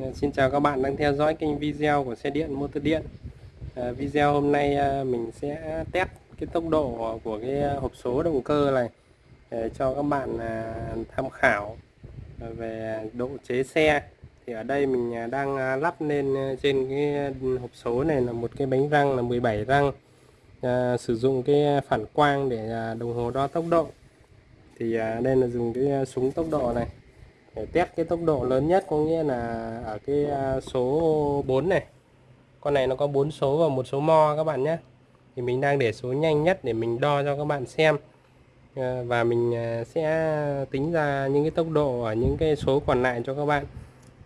Dạ, xin chào các bạn đang theo dõi kênh video của xe điện motor điện. À, Video hôm nay à, mình sẽ test cái tốc độ của cái hộp số động cơ này để cho các bạn à, tham khảo về độ chế xe. Thì ở đây mình à, đang à, lắp lên trên cái hộp số này là một cái bánh răng là 17 răng à, sử dụng cái phản quang để à, đồng hồ đo tốc độ. Thì à, đây là dùng cái à, súng tốc độ này để test cái tốc độ lớn nhất có nghĩa là ở cái à, số 4 này. Con này nó có 4 số và một số mo các bạn nhé. Thì mình đang để số nhanh nhất để mình đo cho các bạn xem. Ờ, và mình à, sẽ tính ra những cái tốc độ ở những cái số còn lại cho các bạn.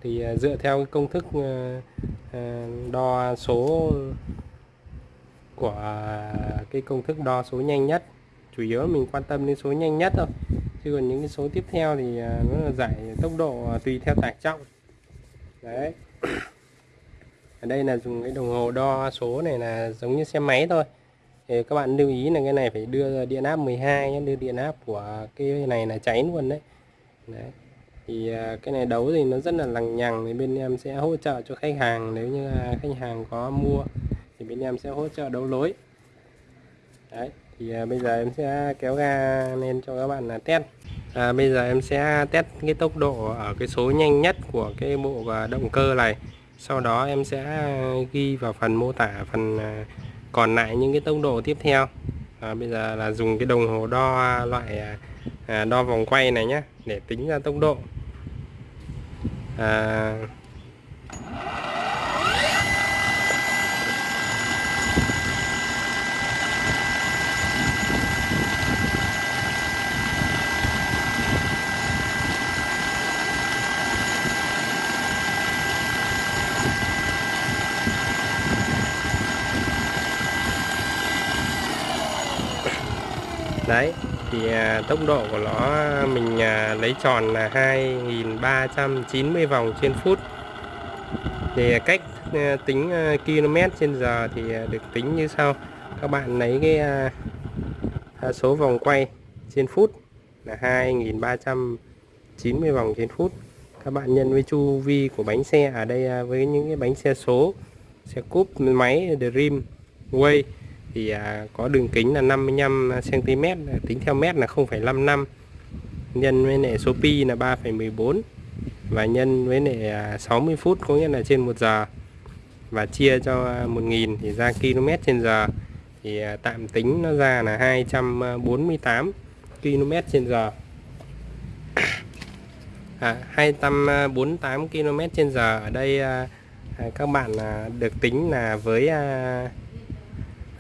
Thì à, dựa theo cái công thức đo số của cái công thức đo số nhanh nhất. Chủ yếu mình quan tâm đến số nhanh nhất thôi chứ còn những cái số tiếp theo thì à, nó là giải tốc độ à, tùy theo tải trọng. Đấy. Ở đây là dùng cái đồng hồ đo số này là giống như xe máy thôi. Thì các bạn lưu ý là cái này phải đưa điện áp 12 nhé đưa điện áp của cái này là cháy luôn đấy, đấy. thì à, cái này đấu thì nó rất là lằng nhằng thì bên em sẽ hỗ trợ cho khách hàng nếu như khách hàng có mua thì bên em sẽ hỗ trợ đấu lối. Đấy thì à, bây giờ em sẽ kéo ga lên cho các bạn là test. À, bây giờ em sẽ test cái tốc độ ở cái số nhanh nhất của cái bộ à, động cơ này. Sau đó em sẽ ghi vào phần mô tả phần à, còn lại những cái tốc độ tiếp theo. À, bây giờ là dùng cái đồng hồ đo loại à, à đo vòng quay này nhé để tính ra tốc độ. À, đấy thì à, tốc độ của nó à, mình à, lấy tròn là 2390 vòng trên phút. Thì à, cách à, tính à, km trên giờ thì à, được tính như sau. Các bạn lấy cái à, à số vòng quay trên phút là 2390 vòng trên phút. Các bạn nhân với chu vi của bánh xe ở đây à, với những cái bánh xe số xe cúp máy Dream Way thì à, có đường kính là 55 cm tính theo mét là 0,55 nhân với lại số pi là 3,14 và nhân với lại à, 60 phút có nghĩa là trên 1 giờ và chia cho 1.000 thì ra km trên giờ. Thì à, tạm tính nó ra là 248 km trên giờ. À, 248 km trên giờ. Ở đây à, các bạn à, được tính là với à,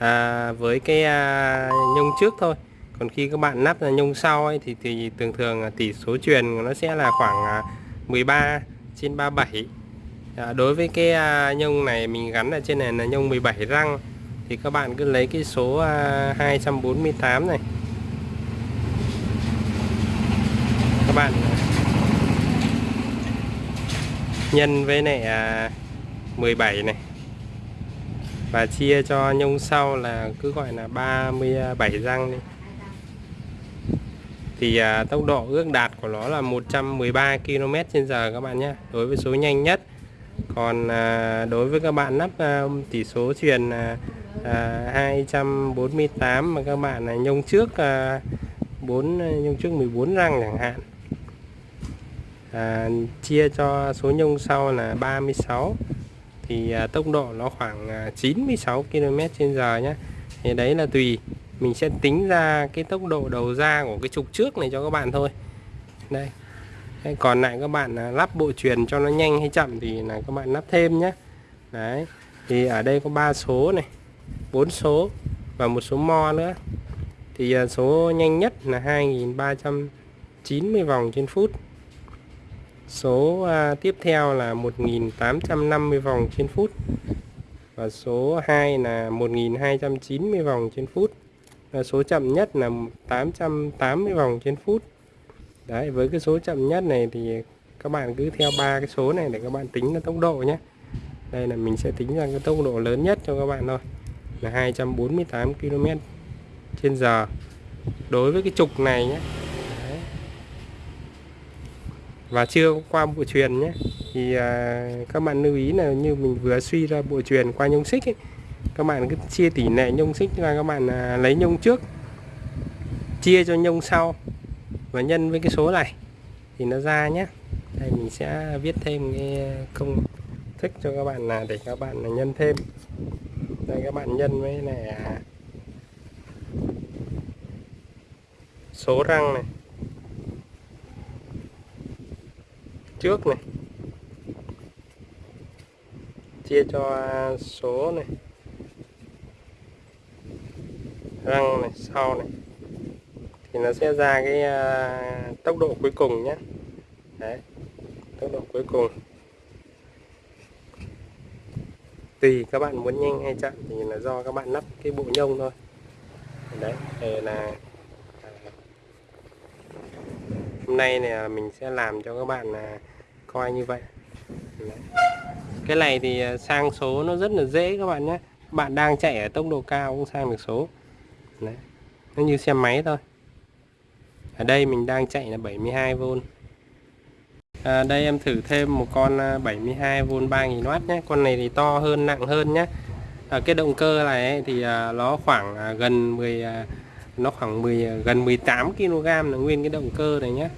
à, với cái à, nhông trước thôi. Còn khi các bạn lắp là nhông sau ấy, thì thì thường thường tỷ số truyền nó sẽ là khoảng à, 13 trên 37 à, đối với cái à, nhông này mình gắn ở trên này là nhông 17 răng thì các bạn cứ lấy cái số à, 248 này. Các bạn à, nhân với à, này à, 17 này và chia cho nhông sau là cứ gọi là 37 răng đi. Thì à, tốc độ ước đạt của nó là 113 km trên giờ các bạn nhé. Đối với số nhanh nhất. Còn à, đối với các bạn lắp à, tỷ số truyền à, à, 248 mà các bạn là nhông trước à, 4 nhông trước 14 răng chẳng hạn. À, chia cho số nhông sau là 36 thì à, tốc độ nó khoảng à, 96 km trên giờ nhé thì đấy là tùy mình sẽ tính ra cái tốc độ đầu ra của cái trục trước này cho các bạn thôi. Đây. Đấy, còn lại các bạn à, lắp bộ truyền cho nó nhanh hay chậm thì là các bạn lắp thêm nhé đấy. Thì ở đây có ba số này bốn số và một số mo nữa. Thì số nhanh nhất là 2390 vòng trên phút. Số à, tiếp theo là 1850 vòng trên phút và số 2 là 1290 vòng trên phút. Và số chậm nhất là 880 vòng trên phút. Đấy với cái số chậm nhất này thì các bạn cứ theo ba cái số này để các bạn tính là tốc độ nhé. Đây là mình sẽ tính ra cái tốc độ lớn nhất cho các bạn thôi là 248 km trên giờ. Đối với cái trục này nhé và chưa qua bộ truyền nhé. Thì à, các bạn lưu ý là như mình vừa suy ra bộ truyền qua nhông xích ấy, các bạn cứ chia tỷ lệ nhông xích là các bạn à, lấy nhông trước chia cho nhông sau và nhân với cái số này thì nó ra nhé. Đây mình sẽ viết thêm cái công thức cho các bạn là để các bạn là nhân thêm. Đây các bạn nhân với này à, số răng này. Trước này. Chia cho số này. Răng này sau này. Thì nó sẽ ra cái uh, tốc độ cuối cùng nhé. Đấy tốc độ cuối cùng. Tùy các bạn muốn nhanh hay chậm thì là do các bạn lắp cái bộ nhông thôi. Đấy thì là à, hôm nay này mình sẽ làm cho các bạn là coi như vậy. Đấy. cái này thì à, sang số nó rất là dễ các bạn nhé. Bạn đang chạy ở tốc độ cao cũng sang được số. Đấy. nó như xe máy thôi. Ở đây mình đang chạy là 72V à, đây em thử thêm một con à, 72V 3000W nhé. Con này thì to hơn nặng hơn nhé. À, cái động cơ này ấy, thì à, nó khoảng à, gần 10 à, nó khoảng 10 à, gần 18 kg là nguyên cái động cơ này nhé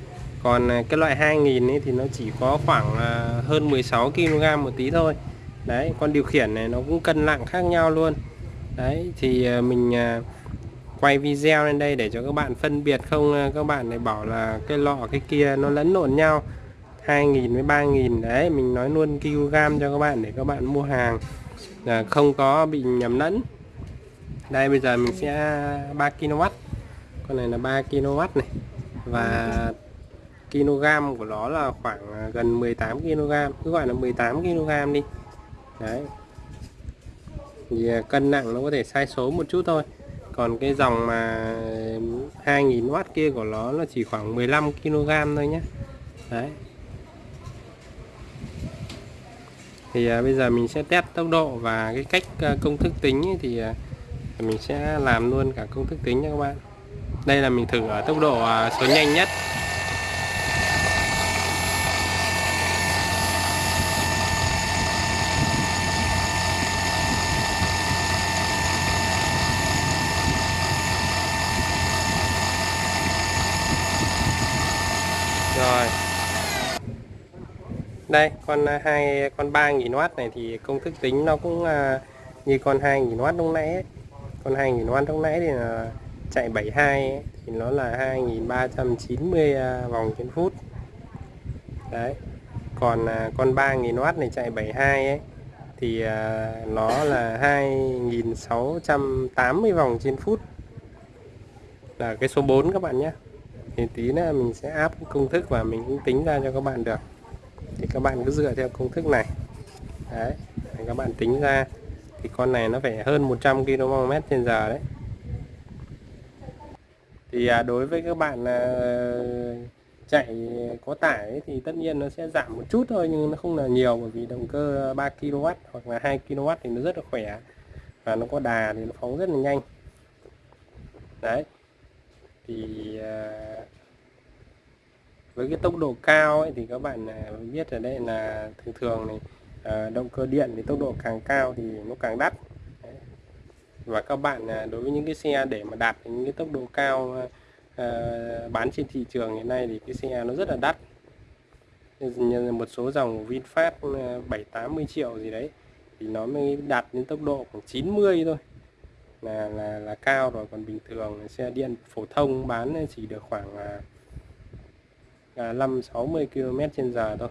còn à, cái loại 2000 ấy thì nó chỉ có khoảng à, hơn 16 kg một tí thôi. Đấy, con điều khiển này nó cũng cân nặng khác nhau luôn. Đấy, thì à, mình quay video lên đây để cho các bạn phân biệt không các bạn này bảo là cái lọ cái kia nó lẫn lộn nhau. 2.000 với 3.000 đấy, mình nói luôn kg cho các bạn để các bạn mua hàng là không có bị nhầm lẫn. Đây, bây giờ mình sẽ 3 kW con này là 3 kW này. Và kg của nó là khoảng à, gần 18 kg cứ gọi là 18 kg đi. Đấy. Thì à, cân nặng nó có thể sai số một chút thôi. Còn cái dòng mà 2000W kia của nó là chỉ khoảng 15 kg thôi nhé đấy. Thì à, bây giờ mình sẽ test tốc độ và cái cách à, công thức tính ấy, thì à, mình sẽ làm luôn cả công thức tính nha các bạn. Đây là mình thử ở tốc độ à, số nhanh nhất rồi đây con à, hai con 3000W này thì công thức tính nó cũng uh, như con 2000W lúc nãy ấy. con 2000W lúc nãy thì là chạy 72 ấy, thì nó là 2390 uh, à, vòng trên phút. Đấy còn con con 3000W này chạy 72 ấy thì nó là 2680 vòng trên phút. Là cái số 4 các bạn nhé. Thì tí nữa mình sẽ áp công thức và mình cũng tính ra cho các bạn được thì các bạn cứ dựa theo công thức này. Đấy các bạn tính ra thì con này nó phải hơn 100 km trên giờ đấy. Thì à, đối với các bạn à, chạy có tải ấy, thì tất nhiên nó sẽ giảm một chút thôi nhưng nó không là nhiều bởi vì động cơ 3 kW hoặc là 2 kW thì nó rất là khỏe và nó có đà thì nó phóng rất là nhanh. Đấy. Thì à, với cái tốc độ cao ấy, thì các bạn à, biết ở đây là thường thường này à, động cơ điện thì tốc độ càng cao thì nó càng đắt. Và các bạn à, đối với những cái xe để mà đạt những cái tốc độ cao à, bán trên thị trường hiện nay thì cái xe nó rất là đắt. Như một số dòng VinFast 7 80 triệu gì đấy thì nó mới đạt đến tốc độ khoảng 90 thôi. Là là là cao rồi còn bình thường xe điện phổ thông bán chỉ được khoảng À, 5 60 km trên giờ thôi.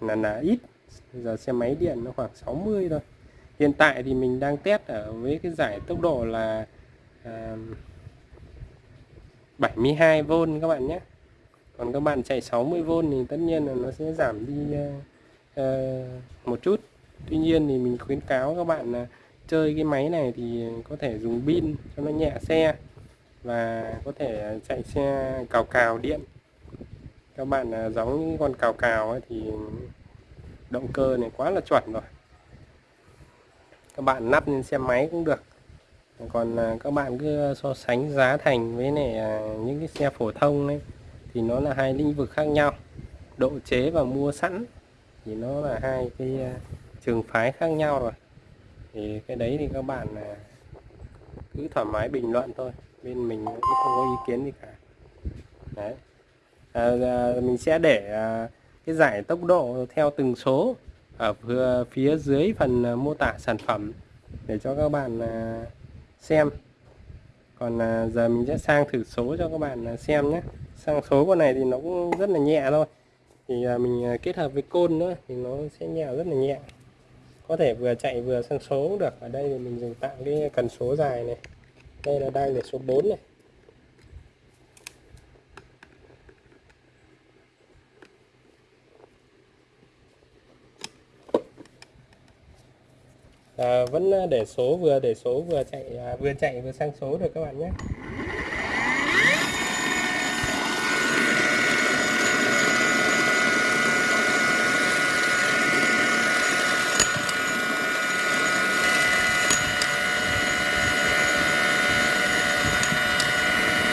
Là là ít. Giờ xe máy điện nó khoảng 60 thôi. Hiện tại thì mình đang test ở với cái giải tốc độ là à, 72V các bạn nhé. Còn các bạn chạy 60V thì tất nhiên là nó sẽ giảm đi uh, một chút. Tuy nhiên thì mình khuyến cáo các bạn là chơi cái máy này thì có thể dùng pin cho nó nhẹ xe và có thể chạy xe cào cào điện các bạn giống những con cào cào ấy thì động cơ này quá là chuẩn rồi. Các bạn nắp lên xe máy cũng được. Còn à, các bạn cứ so sánh giá thành với này à, những cái xe phổ thông ấy, thì nó là hai lĩnh vực khác nhau. Độ chế và mua sẵn thì nó là hai cái à, trường phái khác nhau rồi. Thì cái đấy thì các bạn cứ thoải mái bình luận thôi. Bên mình cũng không có ý kiến gì cả. Đấy. Ờ, ờ, mình sẽ để à, cái giải tốc độ theo từng số ở phía dưới phần à, mô tả sản phẩm để cho các bạn à, xem. Còn à, giờ mình sẽ sang thử số cho các bạn à, xem nhé. Sang số con này thì nó cũng rất là nhẹ thôi. Thì à, mình à, kết hợp với côn nữa thì nó sẽ nhẹ rất là nhẹ. Có thể vừa chạy vừa sang số cũng được. Ở đây thì mình dùng tạo cái cần số dài này. Đây là đang để số 4 này. À, vẫn à, để số vừa để số vừa chạy à, vừa chạy vừa sang số được các bạn nhé.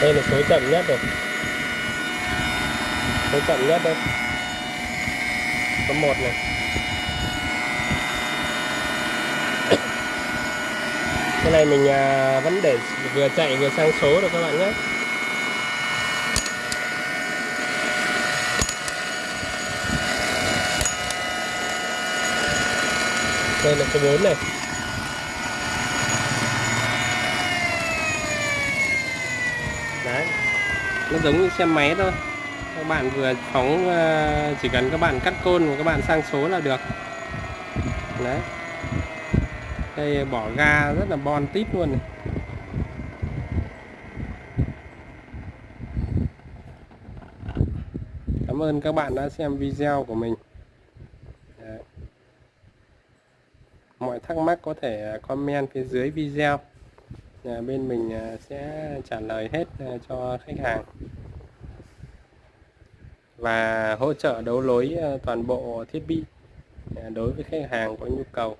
Đây là số chậm nhất rồi. Số chậm nhất đây. Số một này. Cái này mình à, vẫn để vừa chạy vừa sang số được các bạn nhé. Đây là số 4 này. Đấy. Nó giống như xe máy thôi. Các bạn vừa phóng à, chỉ cần các bạn cắt côn và các bạn sang số là được. Đấy đây, bỏ ga rất là bon tít luôn này. Cảm ơn các bạn đã xem video của mình Đấy. Mọi thắc mắc có thể à, comment phía dưới video Bên mình à, sẽ trả lời hết à, cho khách hàng Và hỗ trợ đấu lối toàn bộ thiết bị đối với khách hàng có nhu cầu